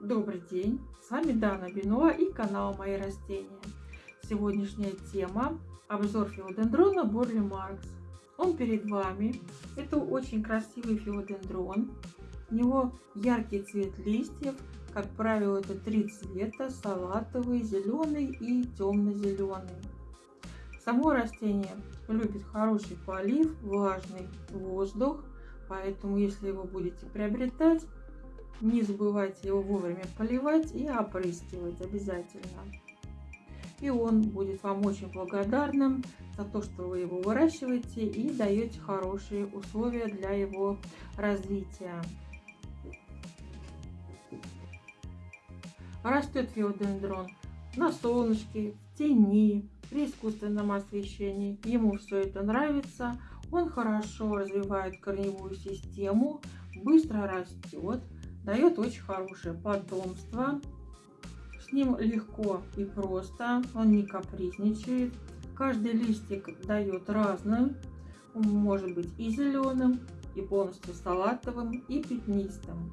Добрый день! С вами Дана Бинуа и канал Мои растения. Сегодняшняя тема – обзор филодендрона Борли Маркс. Он перед вами. Это очень красивый филодендрон. У него яркий цвет листьев. Как правило, это три цвета – салатовый, зеленый и темно-зеленый. Само растение любит хороший полив, влажный воздух, поэтому если его будете приобретать, не забывайте его вовремя поливать и опрыскивать обязательно. И он будет вам очень благодарным за то, что вы его выращиваете и даете хорошие условия для его развития. Растет филодендрон на солнышке, в тени, при искусственном освещении. Ему все это нравится. Он хорошо развивает корневую систему, быстро растет, дает очень хорошее потомство. С ним легко и просто, он не капризничает. Каждый листик дает разным. Он может быть и зеленым, и полностью салатовым, и пятнистым.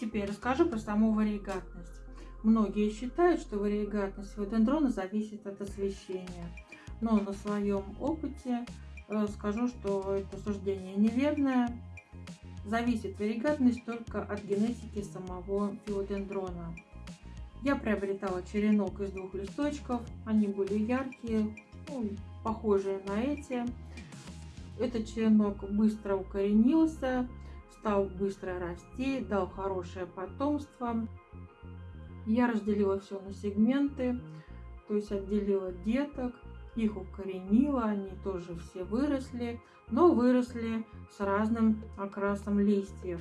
Теперь расскажу про саму варигатность. Многие считают, что варигатность филодендрона зависит от освещения. Но на своем опыте э, скажу, что это суждение неверное. Зависит варигатность только от генетики самого филодендрона. Я приобретала черенок из двух листочков. Они были яркие, ну, похожие на эти. Этот черенок быстро укоренился, стал быстро расти, дал хорошее потомство. Я разделила все на сегменты, то есть отделила деток, их укоренила, они тоже все выросли, но выросли с разным окрасом листьев.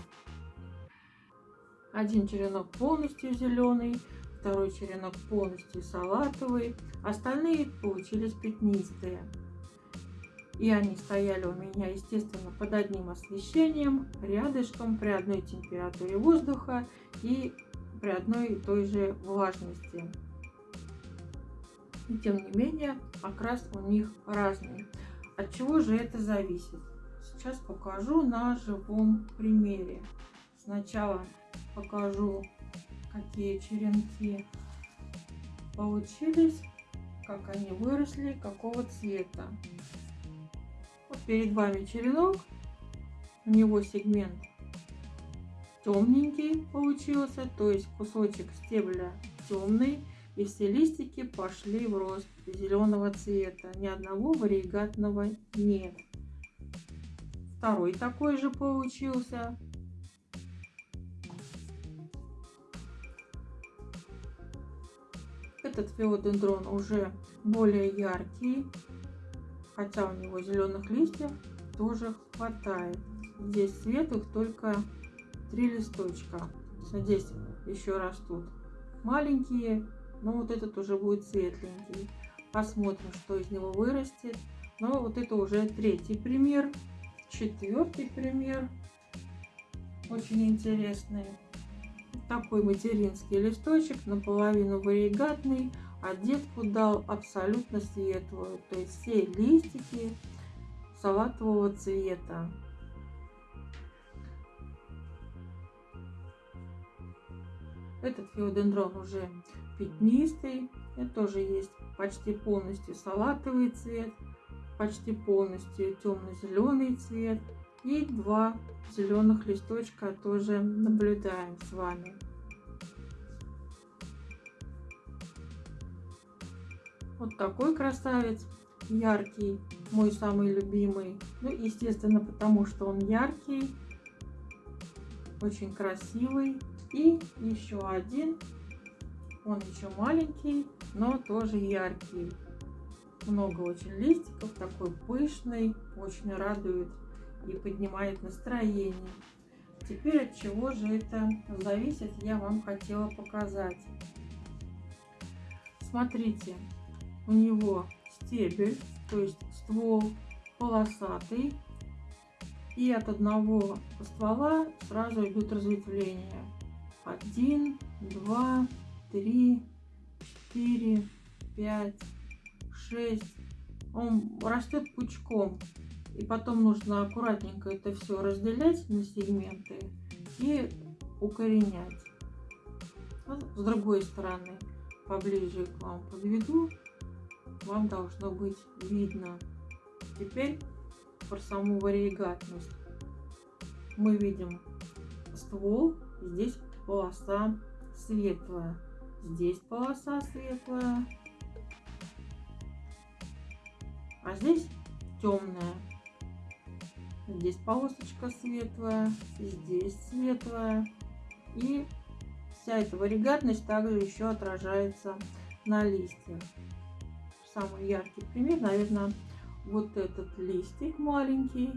Один черенок полностью зеленый, второй черенок полностью салатовый, остальные получились пятнистые. И они стояли у меня, естественно, под одним освещением, рядышком, при одной температуре воздуха и при одной и той же влажности. И тем не менее, окрас у них разный. От чего же это зависит? Сейчас покажу на живом примере. Сначала покажу, какие черенки получились, как они выросли, какого цвета. Вот перед вами черенок, у него сегмент темненький получился, то есть кусочек стебля темный, и все листики пошли в рост зеленого цвета. Ни одного варигатного нет. Второй такой же получился. Этот филодендрон уже более яркий, хотя у него зеленых листьев тоже хватает. Здесь светлых только три листочка. Здесь еще растут маленькие, но вот этот уже будет светленький. Посмотрим, что из него вырастет. Но вот это уже третий пример. Четвертый пример. Очень интересный. Такой материнский листочек, наполовину варигатный, а детку дал абсолютно светлую. То есть все листики салатового цвета. Этот филодендрон уже пятнистый. Это тоже есть почти полностью салатовый цвет, почти полностью темно-зеленый цвет. И два зеленых листочка тоже наблюдаем с вами. Вот такой красавец, яркий, мой самый любимый. Ну, естественно, потому что он яркий, очень красивый. И еще один, он еще маленький, но тоже яркий. Много очень листиков, такой пышный, очень радует и поднимает настроение. Теперь от чего же это зависит, я вам хотела показать. Смотрите, у него стебель, то есть ствол полосатый, и от одного ствола сразу идут разветвления один, два, три, четыре, пять, шесть. Он растет пучком. И потом нужно аккуратненько это все разделять на сегменты и укоренять. С другой стороны, поближе к вам подведу, вам должно быть видно. Теперь про саму варигатность. Мы видим ствол, здесь полоса светлая, здесь полоса светлая, а здесь темная. Здесь полосочка светлая, здесь светлая. И вся эта варигатность также еще отражается на листьях. Самый яркий пример, наверное, вот этот листик маленький.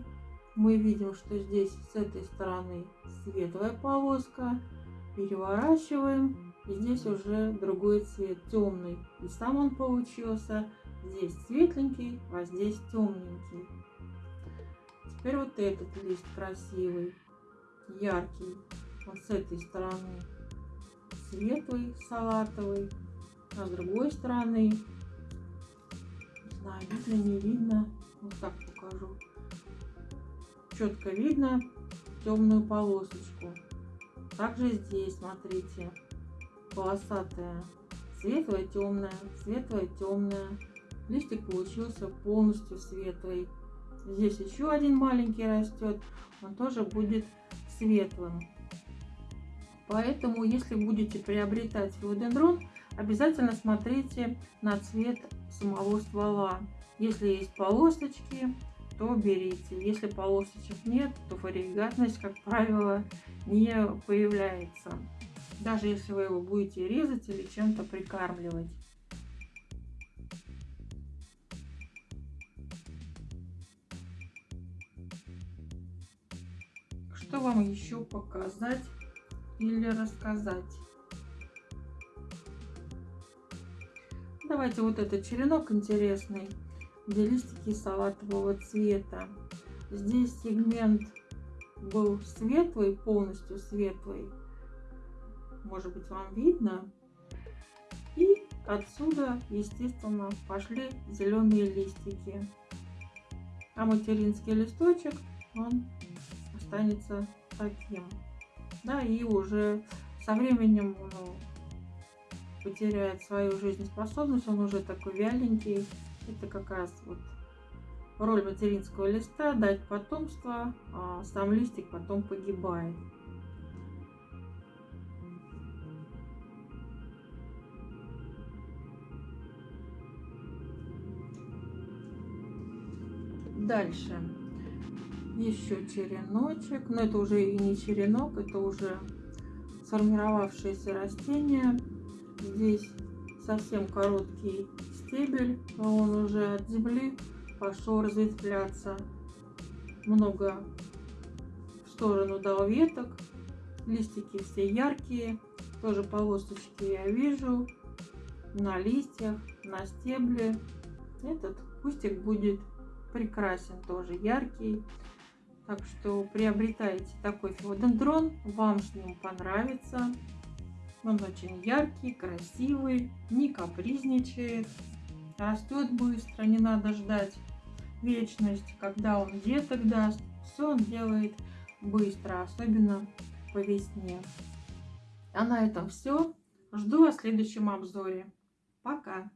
Мы видим, что здесь с этой стороны светлая полоска. Переворачиваем. И здесь уже другой цвет, темный. И сам он получился здесь светленький, а здесь темненький. Теперь вот этот лист красивый, яркий. Вот с этой стороны светлый, салатовый, а с другой стороны, не знаю, видно, не видно, вот так покажу. Четко видно темную полосочку. Также здесь, смотрите, полосатая, светлая, темная, светлая, темная. Листик получился полностью светлый. Здесь еще один маленький растет, он тоже будет светлым. Поэтому, если будете приобретать филодендрон, обязательно смотрите на цвет самого ствола. Если есть полосочки, то берите. Если полосочек нет, то варигатность, как правило, не появляется. Даже если вы его будете резать или чем-то прикармливать. Что вам еще показать или рассказать? Давайте вот этот черенок интересный, где листики салатового цвета. Здесь сегмент был светлый, полностью светлый. Может быть вам видно. И отсюда, естественно, пошли зеленые листики. А материнский листочек, он останется таким. Да, и уже со временем ну, потеряет свою жизнеспособность, он уже такой вяленький. Это как раз вот роль материнского листа, дать потомство, а сам листик потом погибает. Дальше еще череночек, но это уже и не черенок, это уже сформировавшееся растение. Здесь совсем короткий стебель, но он уже от земли пошел разветвляться. Много в сторону дал веток, листики все яркие, тоже полосочки я вижу на листьях, на стебле. Этот кустик будет прекрасен, тоже яркий. Так что приобретайте такой филодендрон, вам с ним понравится. Он очень яркий, красивый, не капризничает, растет быстро, не надо ждать вечность, когда он деток даст. Все он делает быстро, особенно по весне. А на этом все. Жду вас в следующем обзоре. Пока!